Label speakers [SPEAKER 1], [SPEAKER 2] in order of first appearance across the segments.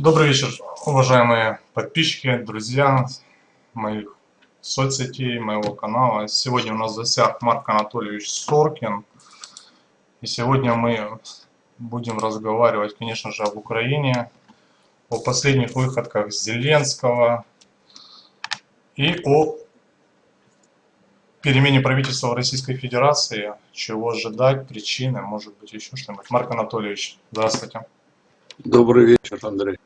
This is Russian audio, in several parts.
[SPEAKER 1] Добрый вечер, уважаемые подписчики, друзья моих соцсетей, моего канала. Сегодня у нас в гостях Марк Анатольевич Соркин. И сегодня мы будем разговаривать, конечно же, об Украине, о последних выходках Зеленского и о перемене правительства в Российской Федерации, чего ожидать, причины, может быть, еще что-нибудь. Марк Анатольевич, здравствуйте.
[SPEAKER 2] Добрый вечер, Андрей.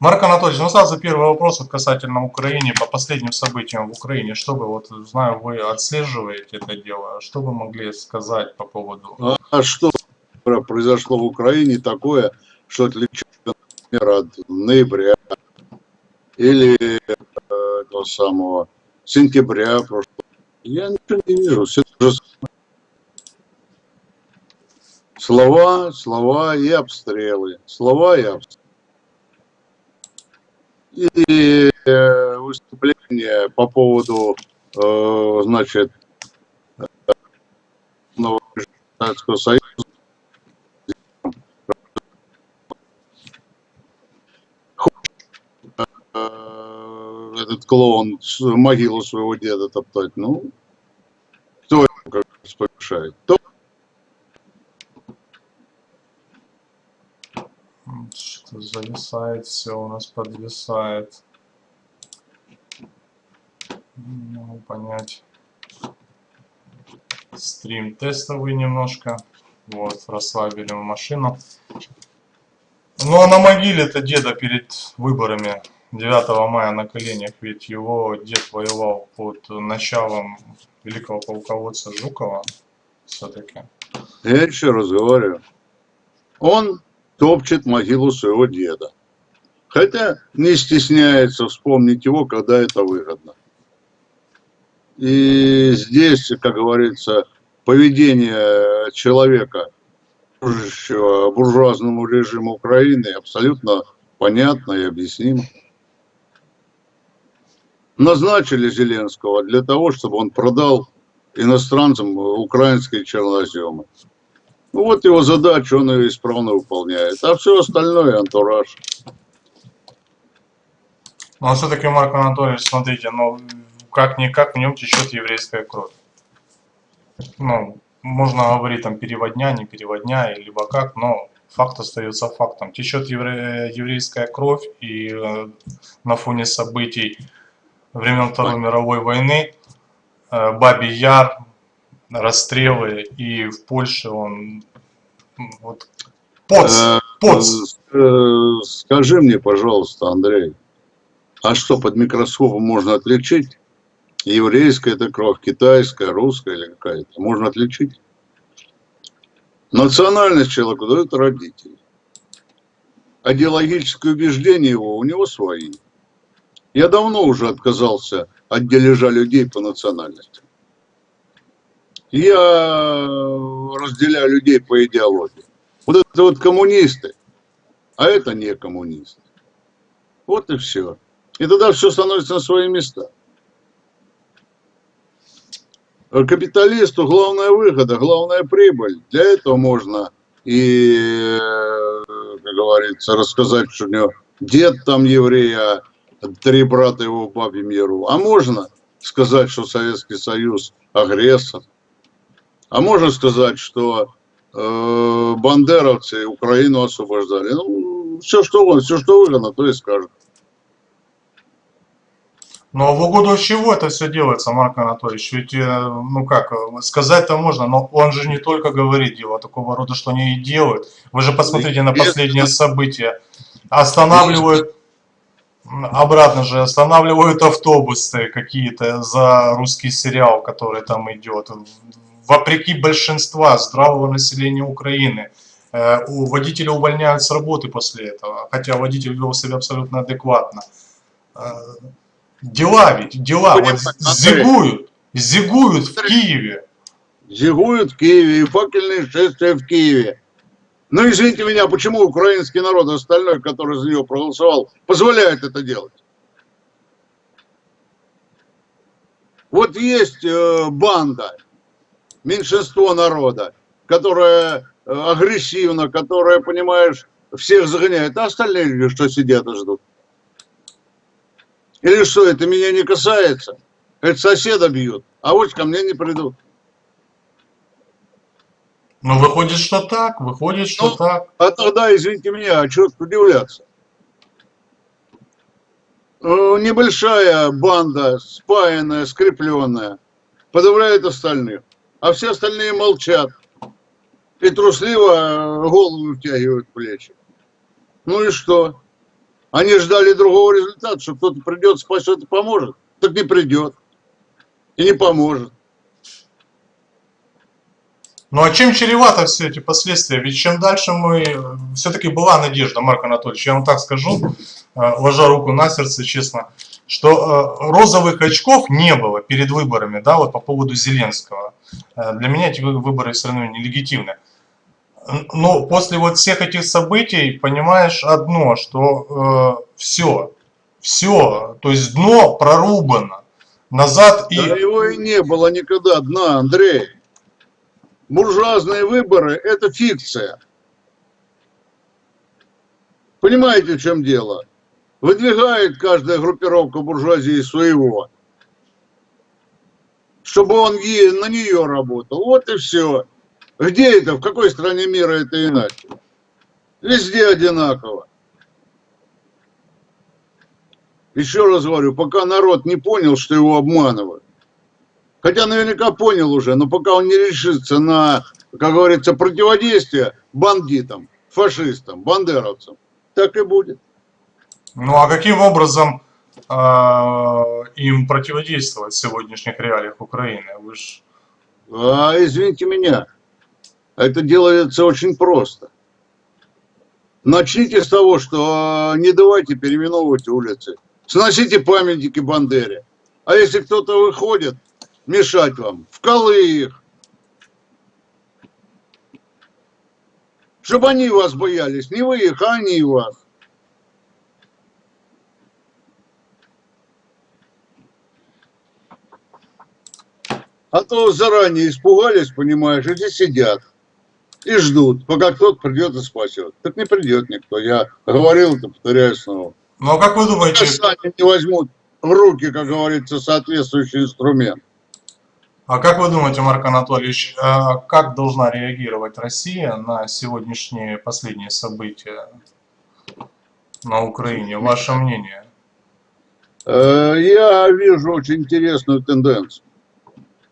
[SPEAKER 1] Марк Анатольевич, ну сразу первый вопрос вот касательно Украины, по последним событиям в Украине. Что вы, вот знаю, вы отслеживаете это дело, что вы могли сказать по поводу...
[SPEAKER 2] А, что произошло в Украине такое, что отличается, например, от ноября или э, самого сентября прошлого? Я ничего не вижу, все то же Слова, слова и обстрелы. Слова и обстрелы. И э, выступление по поводу, э, значит, Советского Союза. Э, этот клоун могилу своего деда топтать. Ну, кто ему как помешает? Кто
[SPEAKER 1] Что зависает, все у нас подвисает. Не могу понять. Стрим тестовый немножко. Вот, расслабили мы машину. Ну а на могиле-то деда перед выборами 9 мая на коленях, ведь его дед воевал под началом великого полководца Жукова все-таки.
[SPEAKER 2] Я еще раз говорю, он топчет могилу своего деда. Хотя не стесняется вспомнить его, когда это выгодно. И здесь, как говорится, поведение человека, служащего буржуазному режиму Украины, абсолютно понятно и объяснимо. Назначили Зеленского для того, чтобы он продал иностранцам украинские черноземы. Ну вот его задача, он ее исправно выполняет. А все остальное антураж.
[SPEAKER 1] Ну а все-таки, Марк Анатольевич, смотрите, ну как-никак в нем течет еврейская кровь. Ну, можно говорить там переводня, не переводня, либо как, но факт остается фактом. Течет евре еврейская кровь, и э, на фоне событий времен Второй мировой войны э, Бабий Яр, расстрелы, и в Польше он вот поц,
[SPEAKER 2] э, поц. Э, скажи мне, пожалуйста, Андрей, а что под микроскопом можно отличить? Еврейская это кровь, китайская, русская или какая-то? Можно отличить? Национальность человеку дают родители. Идеологические убеждения его у него свои. Я давно уже отказался от дележа людей по национальности. Я разделяю людей по идеологии. Вот это вот коммунисты, а это не коммунисты. Вот и все. И тогда все становится на свои места. Капиталисту главная выгода, главная прибыль. Для этого можно и, как говорится, рассказать, что у него дед там еврей, а три брата его в бабе миру. А можно сказать, что Советский Союз агрессор. А можно сказать, что э, бандеровцы Украину освобождали. Ну, все что, все, что выгодно, то и скажут.
[SPEAKER 1] Но ну, а в угоду чего это все делается, Марк Анатольевич? Ведь, э, ну как, сказать-то можно, но он же не только говорит дело такого рода, что они и делают. Вы же посмотрите на последние события. Останавливают, обратно же, останавливают автобусы какие-то за русский сериал, который там идет вопреки большинства здравого населения Украины. Э, у водителя увольняют с работы после этого, хотя водитель вел себя абсолютно адекватно. Э, дела ведь, дела, вот зигуют, зигуют в Киеве.
[SPEAKER 2] Зигуют в Киеве и факельные шествия в Киеве. Ну, извините меня, почему украинский народ, остальной, который за него проголосовал, позволяет это делать? Вот есть э, банда, меньшинство народа, которое э, агрессивно, которое, понимаешь, всех загоняют, а остальные люди что сидят и ждут? Или что, это меня не касается? Это соседа бьют, а вот ко мне не придут.
[SPEAKER 1] Ну, выходит, что так, выходит, что
[SPEAKER 2] Ну,
[SPEAKER 1] так.
[SPEAKER 2] А тогда, извините меня, а что тут удивляться? Э, Небольшая банда, спаянная, скрепленная, подавляет остальных, а все остальные молчат и трусливо э, голову втягивают в плечи. Ну и что? Они ждали другого результата, что кто-то придет, спасет и поможет. Так не придет и не поможет.
[SPEAKER 1] Ну а чем чревато все эти последствия? Ведь чем дальше мы... Все-таки была надежда, Марк Анатольевич, я вам так скажу, э, ложа руку на сердце, честно, что э, розовых очков не было перед выборами, да, вот по поводу Зеленского. Э, Для меня эти вы- выборы все равно нелегитимны. Но после вот всех этих событий понимаешь одно, что все, все, то есть дно прорубано. Назад и...
[SPEAKER 2] Да его и не было никогда дна, Андрей. Буржуазные выборы – это фикция. Понимаете, в чем дело? Выдвигает каждая группировка буржуазии своего, чтобы он на нее работал. Вот и все. Где это? В какой стране мира это иначе? Везде одинаково. Еще раз говорю, пока народ не понял, что его обманывают, хотя наверняка понял уже, но пока он не решится на, как говорится, противодействие бандитам, фашистам, бандеровцам, так и будет.
[SPEAKER 1] Ну а каким образом э, им противодействовать в сегодняшних реалиях Украины? Вы ж...
[SPEAKER 2] А, извините меня, это делается очень просто. Начните с того, что а, не давайте переименовывать улицы. Сносите памятники Бандере. А если кто-то выходит, мешать вам, вкалы их. Чтобы они вас боялись. Не вы их, а они вас. А то заранее испугались, понимаешь, и сидят. И ждут, пока кто-то придет и спасет. Так не придет никто. Я говорил это, повторяю снова.
[SPEAKER 1] Ну а как вы думаете,
[SPEAKER 2] сами не возьмут в руки, как говорится, соответствующий инструмент.
[SPEAKER 1] а как вы думаете, Марк Анатольевич, э, как должна реагировать Россия на сегодняшние последние события на Украине? Ваше мнение?
[SPEAKER 2] Э, Я вижу очень интересную тенденцию,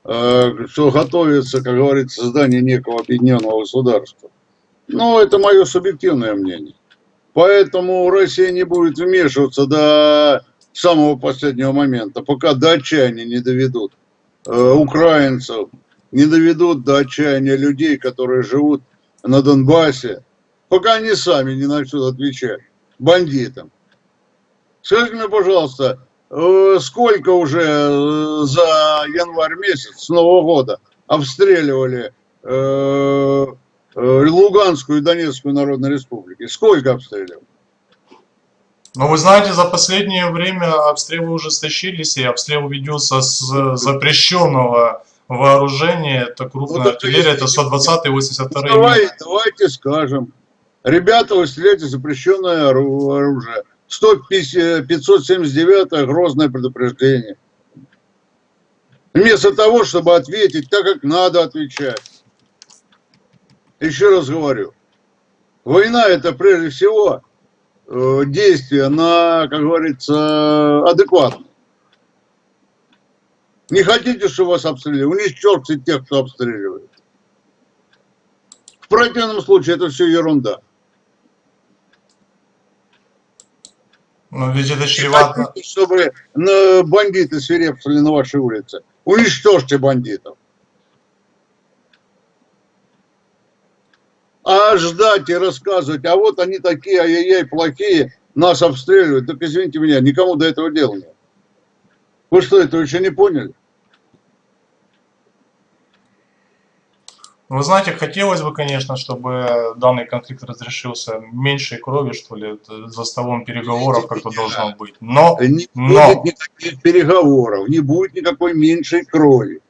[SPEAKER 2] что готовится, как говорится, создание некого объединенного государства. Но это мое субъективное мнение. Поэтому Россия не будет вмешиваться до самого последнего момента, пока до отчаяния не доведут э, украинцев, не доведут до отчаяния людей, которые живут на Донбассе, пока они сами не начнут отвечать бандитам. Скажите мне, пожалуйста, э, сколько уже э, за январь месяц с Нового года обстреливали э, э, Луганскую и Донецкую Народные Республики? Сколько обстреливали?
[SPEAKER 1] Ну, вы знаете, за последнее время обстрелы ужесточились, и обстрел ведется с запрещенного вооружения. Это крупная
[SPEAKER 2] Ну,
[SPEAKER 1] артиллерия, это
[SPEAKER 2] если-
[SPEAKER 1] 120 и 82
[SPEAKER 2] Ну, давай, давайте скажем. Ребята, вы стреляете запрещенное ору- оружие. 150 579 грозное предупреждение. Вместо того, чтобы ответить так, как надо отвечать. Еще раз говорю. Война это прежде всего э, действие на, как говорится, адекватно. Не хотите, чтобы вас обстреливали? Уничтожьте тех, кто обстреливает. В противном случае это все ерунда.
[SPEAKER 1] Ну, ведь это чревато.
[SPEAKER 2] хотите, чтобы бандиты свирепствовали на вашей улице. Уничтожьте бандитов. А ждать и рассказывать, а вот они такие, ай-яй-яй, плохие, нас обстреливают. Так извините меня, никому до этого дела нет. Вы что, этого еще не поняли?
[SPEAKER 1] Вы знаете, хотелось бы, конечно, чтобы данный конфликт разрешился меньшей крови, что ли, это за столом переговоров как-то должно быть. Но,
[SPEAKER 2] Не
[SPEAKER 1] Но-
[SPEAKER 2] будет никаких переговоров, не будет никакой меньшей крови.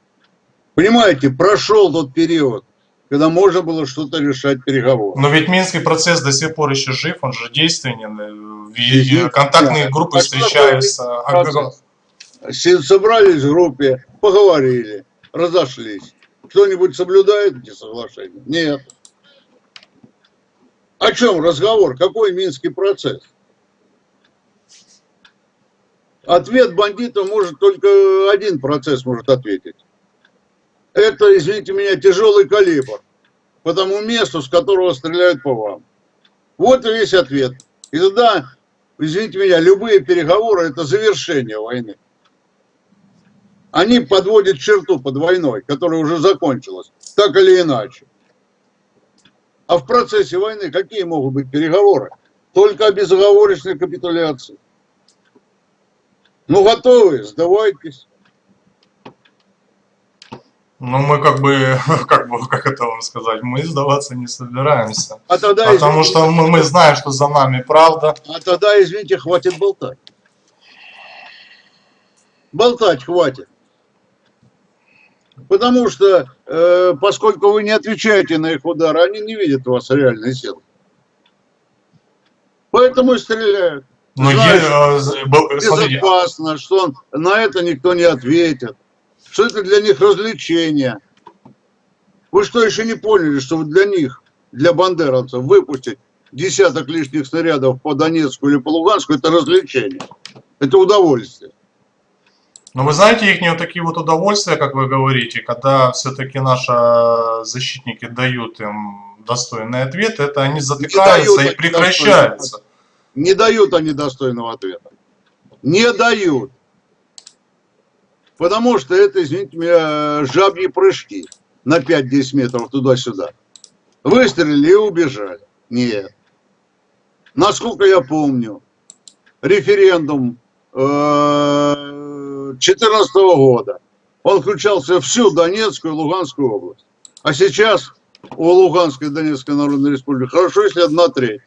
[SPEAKER 2] Понимаете, прошел тот период, когда можно было что-то решать переговоры.
[SPEAKER 1] Но ведь Минский процесс до сих пор еще жив, он же действенен. и-. Контактные группы
[SPEAKER 2] А
[SPEAKER 1] встречаются. а
[SPEAKER 2] Собрались в группе, поговорили, разошлись. Кто-нибудь соблюдает эти соглашения? Нет. О чем разговор? Какой Минский процесс? Ответ бандита может только один процесс может ответить. Это, извините меня, тяжелый калибр по тому месту, с которого стреляют по вам. Вот и весь ответ. И тогда, извините меня, любые переговоры – это завершение войны. Они подводят черту под войной, которая уже закончилась, так или иначе. А в процессе войны какие могут быть переговоры? Только о безоговорочной капитуляции. Ну, готовы, сдавайтесь.
[SPEAKER 1] Ну, мы как бы, как бы, как это вам сказать, мы сдаваться не собираемся.
[SPEAKER 2] А тогда,
[SPEAKER 1] Потому
[SPEAKER 2] извините,
[SPEAKER 1] что мы, мы знаем, что за нами правда.
[SPEAKER 2] а тогда, извините, хватит болтать. Болтать хватит. Потому что, э, поскольку вы не отвечаете на их удары, они не видят у вас реальной силы. Поэтому и стреляют.
[SPEAKER 1] Но
[SPEAKER 2] Знаешь,
[SPEAKER 1] е- э, з- был- смотрите,
[SPEAKER 2] Безопасно, что он, на это никто не ответит. Что это для них развлечение. Вы что, еще не поняли, что для них, для бандеровцев, выпустить десяток лишних снарядов по Донецку или по Луганску, это развлечение. Это удовольствие.
[SPEAKER 1] Но вы знаете их не такие вот удовольствия, как вы говорите, когда все-таки наши защитники дают им достойный ответ, это они затыкаются и прекращаются.
[SPEAKER 2] Не дают они достойного ответа. Не дают. Потому что это, извините меня, жабьи прыжки на 5-10 метров туда-сюда. Выстрелили и убежали. Нет. Насколько я помню, референдум 2014 года, он включался всю Донецкую и Луганскую область. А сейчас у Луганской и Донецкой Народной Республики хорошо, если одна треть.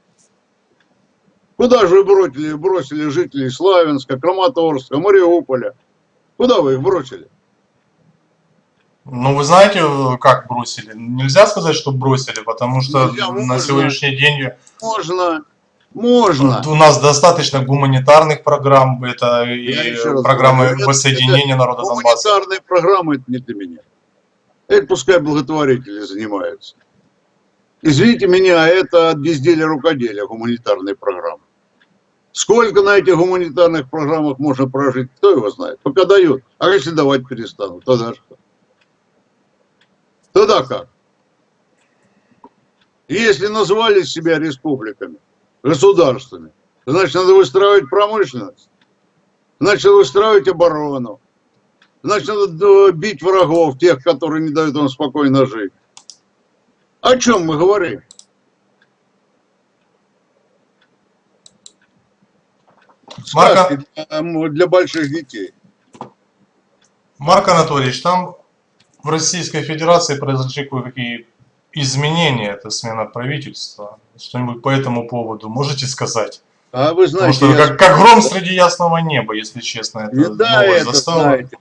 [SPEAKER 2] Куда же вы бросили, бросили жителей Славянска, Краматорска, Мариуполя? Куда вы их бросили?
[SPEAKER 1] Ну, вы знаете, как бросили? Нельзя сказать, что бросили, потому что
[SPEAKER 2] Нельзя,
[SPEAKER 1] на
[SPEAKER 2] можно.
[SPEAKER 1] сегодняшний день
[SPEAKER 2] Можно, можно.
[SPEAKER 1] у нас достаточно гуманитарных программ, это
[SPEAKER 2] Я
[SPEAKER 1] и программы
[SPEAKER 2] говорю, это-
[SPEAKER 1] воссоединения народа Донбасса.
[SPEAKER 2] Гуманитарные программы это не для меня. Это пускай благотворители занимаются. Извините меня, это от безделия рукоделия гуманитарные программы. Сколько на этих гуманитарных программах можно прожить, кто его знает. Пока дают. А если давать перестанут, тогда что? Тогда как? Если назвали себя республиками, государствами, значит, надо выстраивать промышленность, значит, надо выстраивать оборону, значит, надо э, бить врагов, тех, которые не дают вам спокойно жить. О чем мы говорим? Сказки для, для больших детей.
[SPEAKER 1] Марк Анатольевич, там в Российской Федерации произошли кое-какие изменения, это смена правительства. Что-нибудь по этому поводу можете сказать?
[SPEAKER 2] А вы
[SPEAKER 1] Потому
[SPEAKER 2] знаете,
[SPEAKER 1] что
[SPEAKER 2] я-
[SPEAKER 1] как, как гром среди ясного неба, если честно, это
[SPEAKER 2] Не, да, это,
[SPEAKER 1] застала.
[SPEAKER 2] знаете,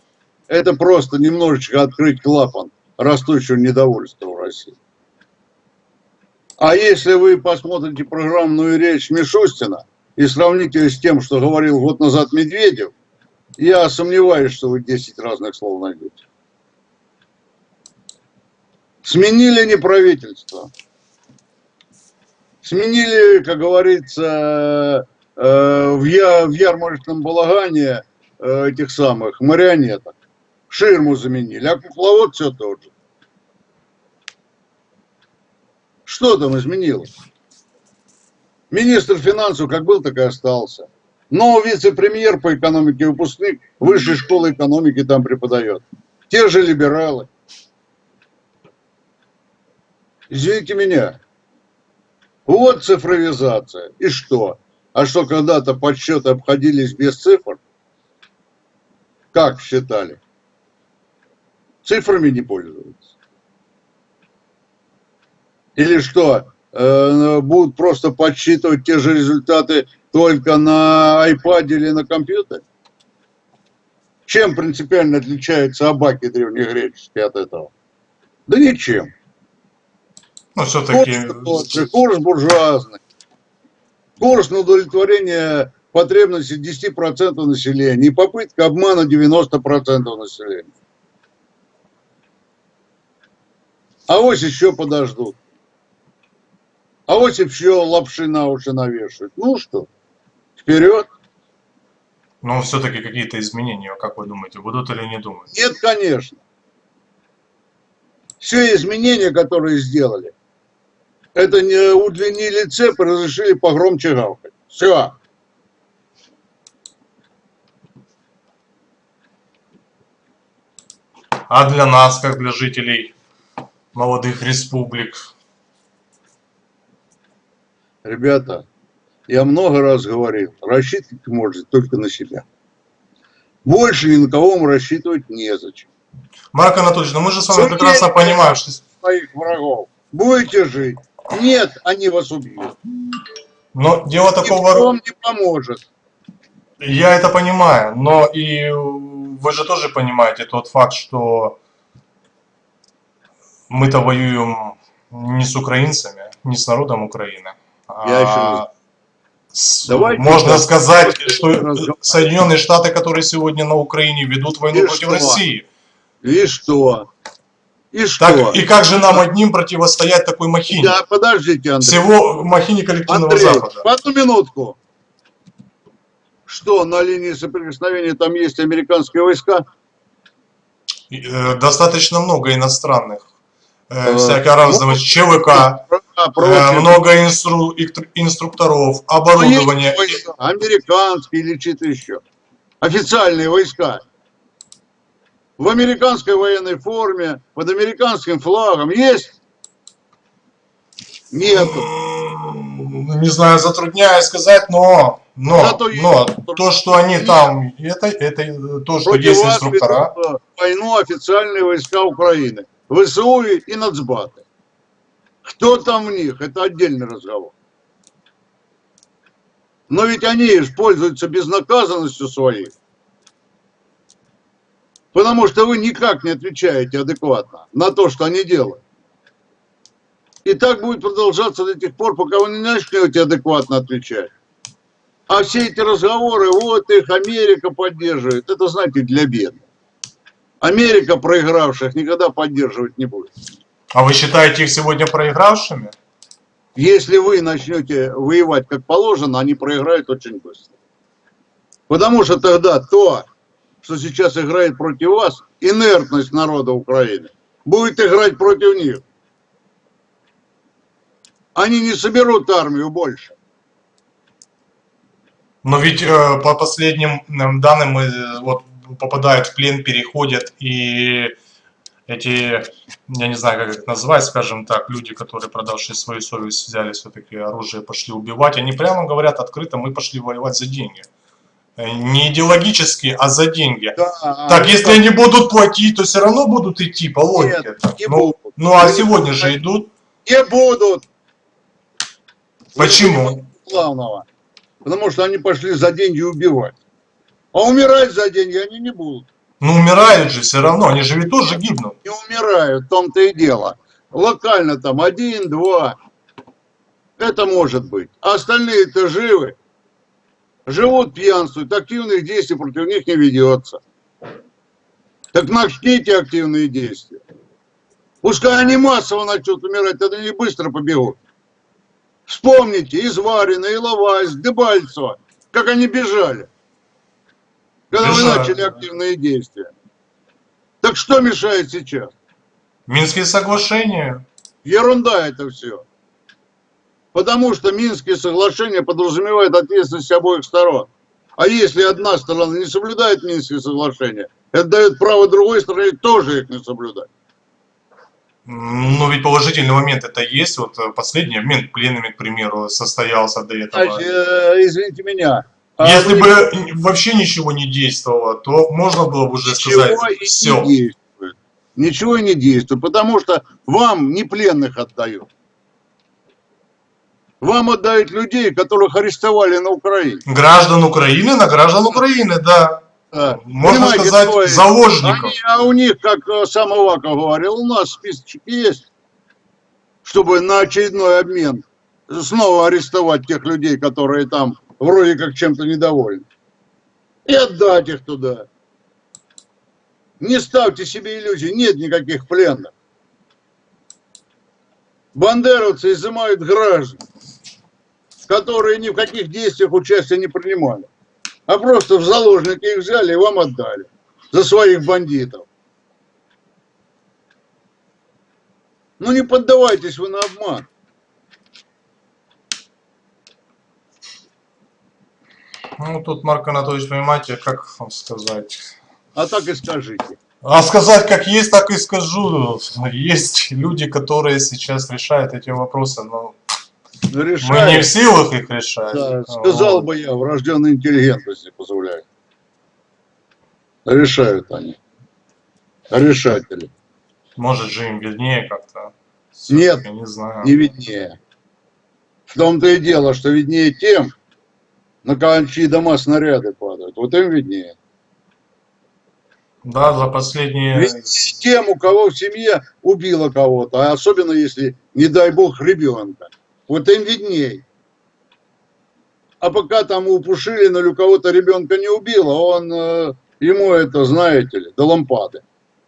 [SPEAKER 2] это просто немножечко открыть клапан растущего недовольства в России. А если вы посмотрите программную речь Мишустина и сравните ее с тем, что говорил год назад Медведев, я сомневаюсь, что вы 10 разных слов найдете. Сменили не правительство. Сменили, как говорится, э, в, я, в ярмарочном балагане э, этих самых марионеток. Ширму заменили, а кукловод все тот же. Что там изменилось? Министр финансов как был, так и остался. Но вице-премьер по экономике выпускник высшей школы экономики там преподает. Те же либералы. Извините меня. Вот цифровизация. И что? А что когда-то подсчеты обходились без цифр? Как считали? Цифрами не пользуются. Или что? э, будут просто подсчитывать те же результаты только на iPad или на компьютере? Чем принципиально отличаются абаки древнегреческие от этого? Да ничем.
[SPEAKER 1] Ну, все-таки...
[SPEAKER 2] Курс буржуазный. Курс на удовлетворение потребностей 10% населения и попытка обмана 90% населения. А вот еще подождут. А вот еще лапши на уши навешивают. Ну что, вперед.
[SPEAKER 1] Но все-таки какие-то изменения, как вы думаете, будут или не думают?
[SPEAKER 2] Нет, конечно. Все изменения, которые сделали, это не удлинили цепь разрешили погромче гавкать. Все.
[SPEAKER 1] А для нас, как для жителей молодых республик?
[SPEAKER 2] Ребята, я много раз говорил, рассчитывать можете только на себя. Больше ни на кого рассчитывать незачем.
[SPEAKER 1] Марк Анатольевич, ну мы же с вами прекрасно понимаем, что...
[SPEAKER 2] Своих врагов. Будете жить. Нет, они вас убьют.
[SPEAKER 1] Но дело такого...
[SPEAKER 2] вам не поможет.
[SPEAKER 1] Я это понимаю, но и вы же тоже понимаете тот факт, что мы-то воюем не с украинцами, не с народом Украины.
[SPEAKER 2] Я еще
[SPEAKER 1] а с-
[SPEAKER 2] Давайте
[SPEAKER 1] можно сказать, что. Соединенные Штаты, которые сегодня на Украине ведут войну
[SPEAKER 2] И
[SPEAKER 1] против
[SPEAKER 2] что?
[SPEAKER 1] России.
[SPEAKER 2] И что? И что?
[SPEAKER 1] Так, и как же нам одним противостоять такой махине?
[SPEAKER 2] Да, подождите, Андрей.
[SPEAKER 1] Всего махине коллективного
[SPEAKER 2] Андрей,
[SPEAKER 1] Запада.
[SPEAKER 2] одну минутку. Что, на линии соприкосновения там есть американские войска?
[SPEAKER 1] Э, Достаточно много иностранных, э,
[SPEAKER 2] Э,
[SPEAKER 1] всякого разного ЧВК,
[SPEAKER 2] А,
[SPEAKER 1] э, много инстру- инструкторов,
[SPEAKER 2] Но
[SPEAKER 1] оборудования.
[SPEAKER 2] Американские или чьи-то еще. Официальные войска. В американской военной форме, под американским флагом есть? Нету.
[SPEAKER 1] М, Не знаю, затрудняюсь сказать, но, но,
[SPEAKER 2] Зато
[SPEAKER 1] но то, что они
[SPEAKER 2] Нет.
[SPEAKER 1] там, это, это то, что
[SPEAKER 2] Против
[SPEAKER 1] есть инструктора.
[SPEAKER 2] э, войну официальные войска Украины. ВСУ и нацбаты. Кто там в них, это отдельный разговор. Но ведь они ж пользуются безнаказанностью своей. Потому что вы никак не отвечаете адекватно на то, что они делают. И так будет продолжаться до тех пор, пока вы не начнете адекватно отвечать. А все эти разговоры, вот их Америка поддерживает, это, знаете, для бедных. Америка проигравших никогда поддерживать не будет.
[SPEAKER 1] А вы считаете их сегодня проигравшими?
[SPEAKER 2] Если вы начнете воевать как положено, они проиграют очень быстро. Потому что тогда то, что сейчас играет против вас, инертность народа Украины, будет играть против них. Они не соберут армию больше.
[SPEAKER 1] Но ведь э, по последним данным э, вот попадают в плен, переходят и эти, я не знаю, как их назвать, скажем так, люди, которые, продавшие свою совесть, взяли все-таки оружие, пошли убивать, они прямо говорят открыто, мы пошли воевать за деньги. Э, Не идеологически, а за деньги.
[SPEAKER 2] Да,
[SPEAKER 1] Так,
[SPEAKER 2] они
[SPEAKER 1] если они будут платить, то все равно будут идти, по логике.
[SPEAKER 2] не
[SPEAKER 1] Ну,
[SPEAKER 2] будут.
[SPEAKER 1] ну а
[SPEAKER 2] Они
[SPEAKER 1] сегодня
[SPEAKER 2] будут
[SPEAKER 1] же идут.
[SPEAKER 2] Не будут.
[SPEAKER 1] Почему?
[SPEAKER 2] Главного. Потому что они пошли за деньги убивать. А умирать за деньги они не будут.
[SPEAKER 1] Ну умирают же все равно, они же ведь тоже гибнут.
[SPEAKER 2] Не умирают, в том-то и дело. Локально там один, два. Это может быть. А остальные-то живы. Живут, пьянствуют, активных действий против них не ведется. Так начните активные действия. Пускай они массово начнут умирать, тогда они быстро побегут. Вспомните Изварина, Иловайс, Дебальцево, как они бежали. Когда вы
[SPEAKER 1] Бежали,
[SPEAKER 2] начали
[SPEAKER 1] да.
[SPEAKER 2] активные действия. Так что мешает сейчас?
[SPEAKER 1] Минские соглашения.
[SPEAKER 2] Ерунда это все. Потому что Минские соглашения подразумевают ответственность обоих сторон. А если одна сторона не соблюдает Минские соглашения, это дает право другой стороне тоже их не соблюдать.
[SPEAKER 1] М, Ну ведь положительный момент это есть. Вот э, последний обмен пленными, к примеру, состоялся до этого.
[SPEAKER 2] Значит, э, извините меня. а
[SPEAKER 1] Если
[SPEAKER 2] вы
[SPEAKER 1] бы вообще ничего не действовало, то можно было бы уже сказать
[SPEAKER 2] ничего и
[SPEAKER 1] все.
[SPEAKER 2] не действует. Ничего и не действует, потому что вам не пленных отдают. Вам отдают людей, которых арестовали на Украине.
[SPEAKER 1] Граждан Украины на граждан Украины, да.
[SPEAKER 2] Да.
[SPEAKER 1] Можно
[SPEAKER 2] Понимаете,
[SPEAKER 1] сказать,
[SPEAKER 2] то есть
[SPEAKER 1] заложников.
[SPEAKER 2] Они, а у них, как э, сам Аваков говорил, у нас списочек есть, чтобы на очередной обмен снова арестовать тех людей, которые там вроде как чем-то недовольны. И отдать их туда. Не ставьте себе иллюзий, нет никаких пленных. Бандеровцы изымают граждан, которые ни в каких действиях участия не принимали, а просто в заложники их взяли и вам отдали за своих бандитов. Ну не поддавайтесь вы на обман.
[SPEAKER 1] Ну, тут, Марк Анатольевич, понимаете, как вам сказать?
[SPEAKER 2] А так и скажите.
[SPEAKER 1] А сказать как есть, так и скажу. Есть люди, которые сейчас решают эти вопросы, но
[SPEAKER 2] Ну,
[SPEAKER 1] мы не в силах их решать.
[SPEAKER 2] Да, сказал бы я, врожденная интеллигентность не позволяет. Решают они. Решатели.
[SPEAKER 1] Может же им виднее как-то.
[SPEAKER 2] Нет,
[SPEAKER 1] не знаю.
[SPEAKER 2] Не виднее. В том-то и дело, что виднее тем, на чьи дома снаряды падают. Вот им виднее.
[SPEAKER 1] Да, за последние...
[SPEAKER 2] Виднее тем, у кого в семье убило кого-то, а особенно если, не дай бог, ребенка. Вот им видней. А пока там у Пушилина или у кого-то ребенка не убило, он, э, ему это, знаете ли, до лампады.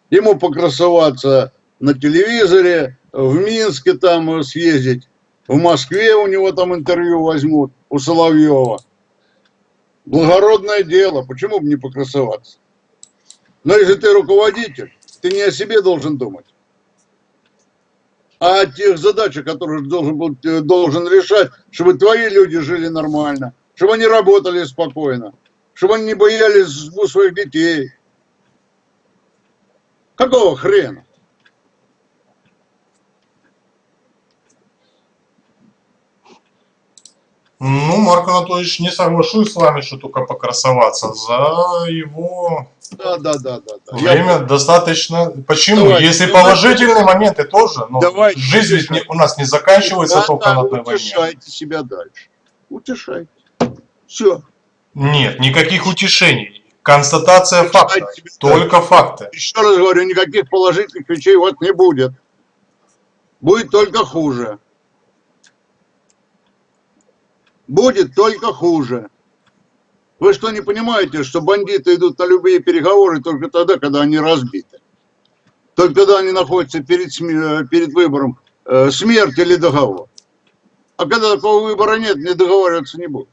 [SPEAKER 2] Ему покрасоваться на телевизоре, в Минске там э, съездить, в Москве у него там интервью возьмут, у Соловьева. Благородное дело, почему бы не покрасоваться? Но если ты руководитель, ты не о себе должен думать, а о тех задачах, которые должен, был, э, должен решать, чтобы твои люди жили нормально, чтобы они работали спокойно, чтобы они не боялись своих детей. Какого хрена?
[SPEAKER 1] Ну, Марк Анатольевич, не соглашусь с вами, что только покрасоваться. За его
[SPEAKER 2] Да, да, да, да. да.
[SPEAKER 1] время достаточно... Почему?
[SPEAKER 2] Давайте,
[SPEAKER 1] Если
[SPEAKER 2] давайте.
[SPEAKER 1] положительные моменты тоже, но
[SPEAKER 2] Давайте,
[SPEAKER 1] жизнь ведь не- у нас не заканчивается
[SPEAKER 2] Да,
[SPEAKER 1] только
[SPEAKER 2] да,
[SPEAKER 1] на одной войне.
[SPEAKER 2] утешайте себя дальше. Утешайте. Все.
[SPEAKER 1] Нет, никаких утешений. Констатация факта.
[SPEAKER 2] Утешайте
[SPEAKER 1] Только факты.
[SPEAKER 2] Еще раз говорю, никаких положительных вещей вот не будет. Будет только хуже. Будет только хуже. Вы что, не понимаете, что бандиты идут на любые переговоры только тогда, когда они разбиты? Только когда они находятся перед, перед выбором э, смерть или договор. А когда такого выбора нет, не договариваться не будут.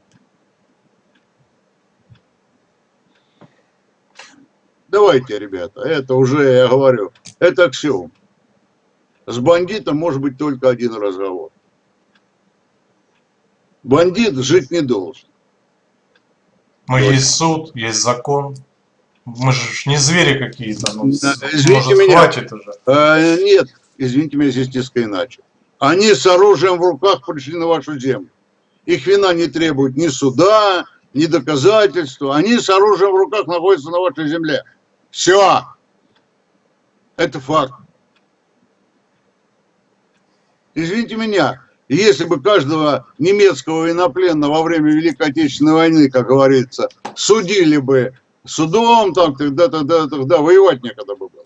[SPEAKER 2] Давайте, ребята, это уже, я говорю, это аксиом. С бандитом может быть только один разговор. Бандит жить не должен.
[SPEAKER 1] Но
[SPEAKER 2] Точно.
[SPEAKER 1] есть суд, есть закон. Мы же не звери какие-то. Ну,
[SPEAKER 2] Да, извините
[SPEAKER 1] может,
[SPEAKER 2] меня.
[SPEAKER 1] хватит уже.
[SPEAKER 2] Э, нет, извините меня, здесь несколько иначе. Они с оружием в руках пришли на вашу землю. Их вина не требует ни суда, ни доказательства. Они с оружием в руках находятся на вашей земле. Все. Это факт. Извините меня, если бы каждого немецкого военнопленного во время Великой Отечественной войны, как говорится, судили бы судом, там, тогда, тогда, тогда воевать некогда бы было.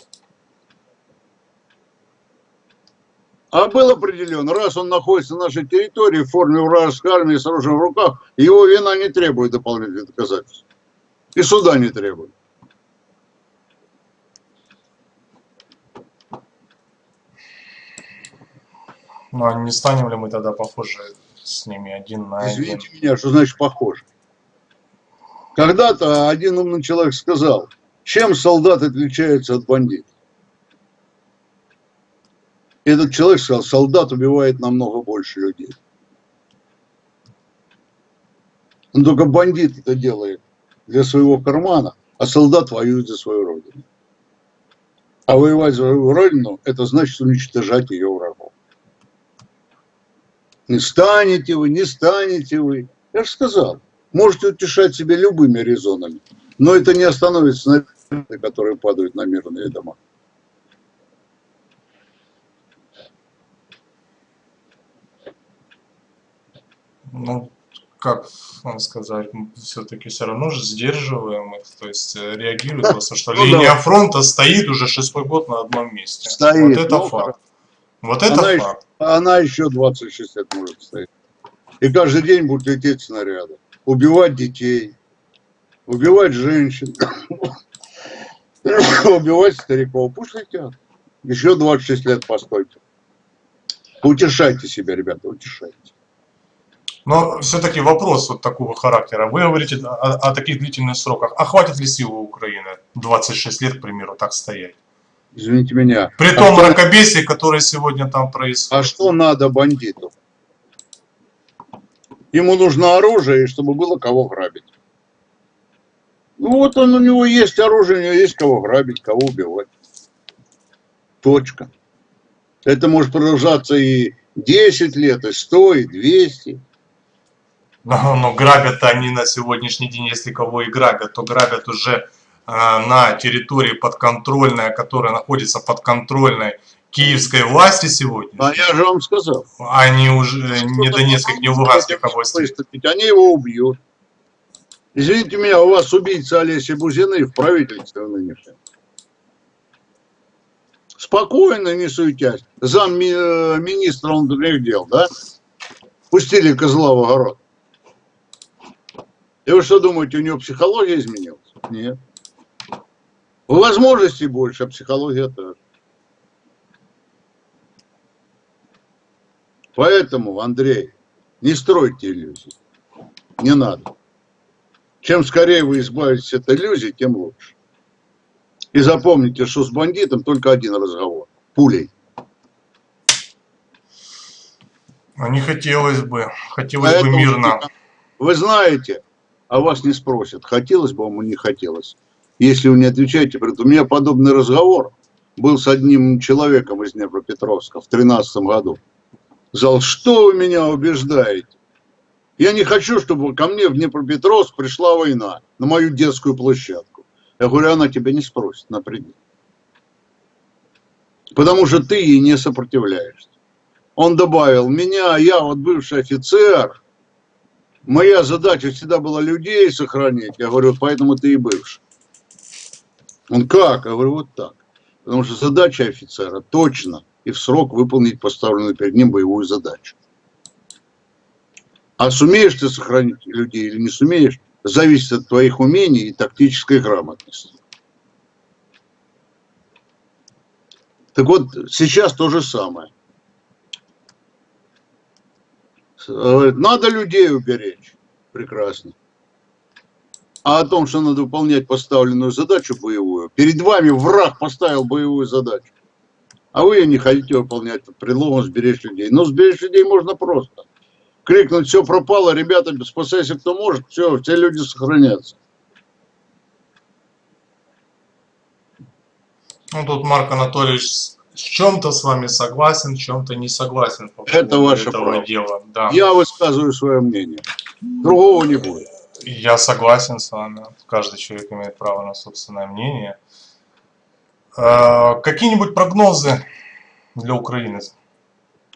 [SPEAKER 2] А был определен, раз он находится на нашей территории в форме вражеской армии с оружием в руках, его вина не требует дополнительных доказательств. И суда не требует.
[SPEAKER 1] Ну, а не станем ли мы тогда похожи с ними один на один?
[SPEAKER 2] Извините меня, что значит похоже. Когда-то один умный человек сказал, чем солдат отличается от бандита? Этот человек сказал, солдат убивает намного больше людей. Но только бандит это делает для своего кармана, а солдат воюет за свою родину. А воевать за свою родину, это значит уничтожать ее. Не станете вы, не станете вы. Я же сказал, можете утешать себя любыми резонами, но это не остановит снаряды, которые падают на мирные дома.
[SPEAKER 1] Ну, как вам сказать, все-таки все равно же сдерживаем их, то есть э, реагируют просто, что
[SPEAKER 2] Ну,
[SPEAKER 1] линия
[SPEAKER 2] да.
[SPEAKER 1] фронта стоит уже шестой год на одном месте.
[SPEAKER 2] Стоит,
[SPEAKER 1] вот это
[SPEAKER 2] ну,
[SPEAKER 1] факт. Вот это
[SPEAKER 2] Она еще-
[SPEAKER 1] факт.
[SPEAKER 2] Она еще 26 лет может стоять. И каждый день будут лететь снаряды. Убивать детей, убивать женщин, убивать стариков. Пусть летят. Еще 26 лет постойте. Утешайте себя, ребята, утешайте.
[SPEAKER 1] Но все-таки вопрос вот такого характера. Вы говорите о, о таких длительных сроках. А хватит ли силы Украины 26 лет, к примеру, так стоять?
[SPEAKER 2] Извините меня.
[SPEAKER 1] При
[SPEAKER 2] а
[SPEAKER 1] том
[SPEAKER 2] что,
[SPEAKER 1] мракобесии, которое сегодня там происходит.
[SPEAKER 2] а что надо бандиту? Ему нужно оружие, чтобы было кого грабить. Ну вот он, у него есть оружие, у него есть кого грабить, кого убивать. Точка. Это может продолжаться и 10 лет, и 100, и 200.
[SPEAKER 1] Но, но грабят они на сегодняшний день, если кого и грабят, то грабят уже на территории подконтрольной, которая находится подконтрольной киевской власти сегодня,
[SPEAKER 2] А я же вам сказал.
[SPEAKER 1] а не уже не Донецких, не Луганских областей.
[SPEAKER 2] Они его убьют. Извините меня, у вас убийца Олеси Бузины в правительстве нынешнем. Спокойно, не суетясь. Зам ми- э, внутренних дел, да? Пустили козла в огород. И вы что думаете, у него психология изменилась? Нет. Возможностей больше, а психология тоже. Поэтому, Андрей, не стройте иллюзий. Не надо. Чем скорее вы избавитесь от иллюзий, тем лучше. И запомните, что с бандитом только один разговор. Пулей.
[SPEAKER 1] А не хотелось бы, хотелось бы
[SPEAKER 2] Поэтому
[SPEAKER 1] мирно.
[SPEAKER 2] Вы знаете, а вас не спросят, хотелось бы вам или не хотелось. Если вы не отвечаете, говорит, у меня подобный разговор был с одним человеком из Днепропетровска в 2013 году. Сказал, что вы меня убеждаете? Я не хочу, чтобы ко мне в Днепропетровск пришла война на мою детскую площадку. Я говорю, она тебя не спросит, напрямик. Потому что ты ей не сопротивляешься. Он добавил, меня, я вот бывший офицер, моя задача всегда была людей сохранить. Я говорю, поэтому ты и бывший. Он как? Я говорю, вот так. Потому что задача офицера точно и в срок выполнить поставленную перед ним боевую задачу. А сумеешь ты сохранить людей или не сумеешь, зависит от твоих умений и тактической грамотности. Так вот, сейчас то же самое. Надо людей уберечь. Прекрасно. А о том, что надо выполнять поставленную задачу боевую, перед вами враг поставил боевую задачу. А вы ее не хотите выполнять под предлогом сберечь людей. Но сберечь людей можно просто. Крикнуть, все пропало, ребята, спасайся кто может, все, все люди сохранятся.
[SPEAKER 1] Ну, тут Марк Анатольевич с с чем-то с вами согласен, в чем-то не согласен по
[SPEAKER 2] Это ваше право.
[SPEAKER 1] дела. Да.
[SPEAKER 2] Я высказываю свое мнение. Другого не будет.
[SPEAKER 1] Я согласен с вами. Каждый человек имеет право на собственное мнение. Э, Какие-нибудь прогнозы для Украины?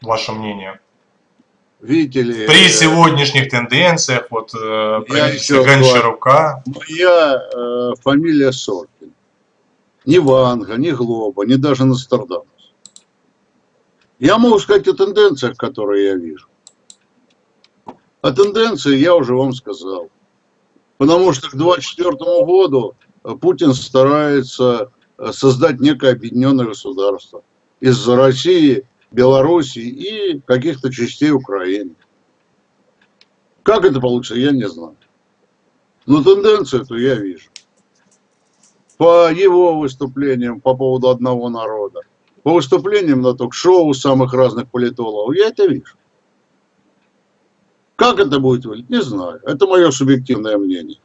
[SPEAKER 1] Ваше мнение?
[SPEAKER 2] Видите ли,
[SPEAKER 1] При
[SPEAKER 2] э,
[SPEAKER 1] сегодняшних тенденциях, вот э, правительство. Гончарука,
[SPEAKER 2] моя э, фамилия Соркин. Ни Ванга, ни Глоба, ни даже Нострадамус. Я могу сказать о тенденциях, которые я вижу. О тенденции я уже вам сказал. Потому что к 2024 году э, Путин старается э, создать некое объединенное государство из России, Белоруссии и каких-то частей Украины. Как это получится, я не знаю. Но тенденцию эту я вижу. По его выступлениям по поводу одного народа, по выступлениям на ток-шоу самых разных политологов, я это вижу. Как это будет выглядеть, не знаю. Это мое субъективное мнение.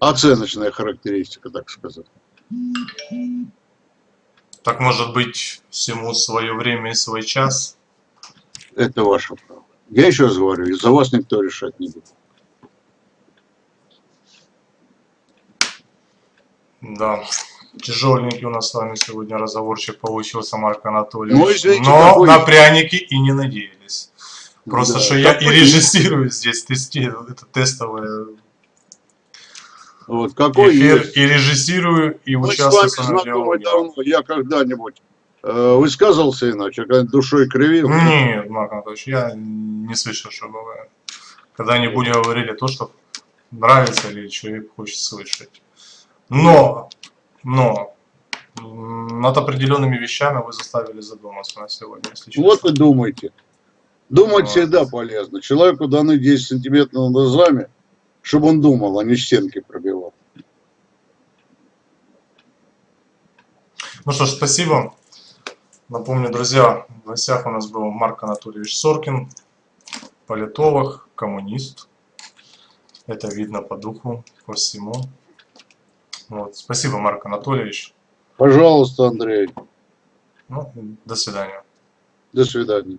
[SPEAKER 2] Оценочная характеристика, так сказать.
[SPEAKER 1] так может быть всему свое время и свой час.
[SPEAKER 2] Это ваше право. Я еще раз говорю, за вас никто решать не будет.
[SPEAKER 1] Да, тяжеленький у нас с вами сегодня разговорчик получился, Марк Анатольевич.
[SPEAKER 2] Ну, извините,
[SPEAKER 1] Но
[SPEAKER 2] какой-
[SPEAKER 1] на пряники и не надеялись. Просто
[SPEAKER 2] Да,
[SPEAKER 1] что я и режиссирую здесь, тестирую, это тестовое
[SPEAKER 2] Вот какой
[SPEAKER 1] эфир,
[SPEAKER 2] есть.
[SPEAKER 1] и режиссирую, и
[SPEAKER 2] Мы с
[SPEAKER 1] участвую
[SPEAKER 2] вами
[SPEAKER 1] в самом
[SPEAKER 2] знакомы давно. Я когда-нибудь э, высказывался иначе, когда душой кривил.
[SPEAKER 1] Нет, Марк Анатольевич, я не слышал, чтобы вы когда-нибудь говорили то, что нравится или человек хочет слышать. Но, но, над определенными вещами вы заставили задуматься на сегодня, если.
[SPEAKER 2] Вот и думайте. Думать всегда полезно. Человеку даны 10 сантиметров над глазами, чтобы он думал, а не стенки пробивал.
[SPEAKER 1] Ну что ж, спасибо. Напомню, друзья, в гостях у нас был Марк Анатольевич Соркин, политолог, коммунист. Это видно по духу, по всему. Вот. Спасибо, Марк Анатольевич.
[SPEAKER 2] Пожалуйста, Андрей.
[SPEAKER 1] Ну, до свидания.
[SPEAKER 2] До свидания.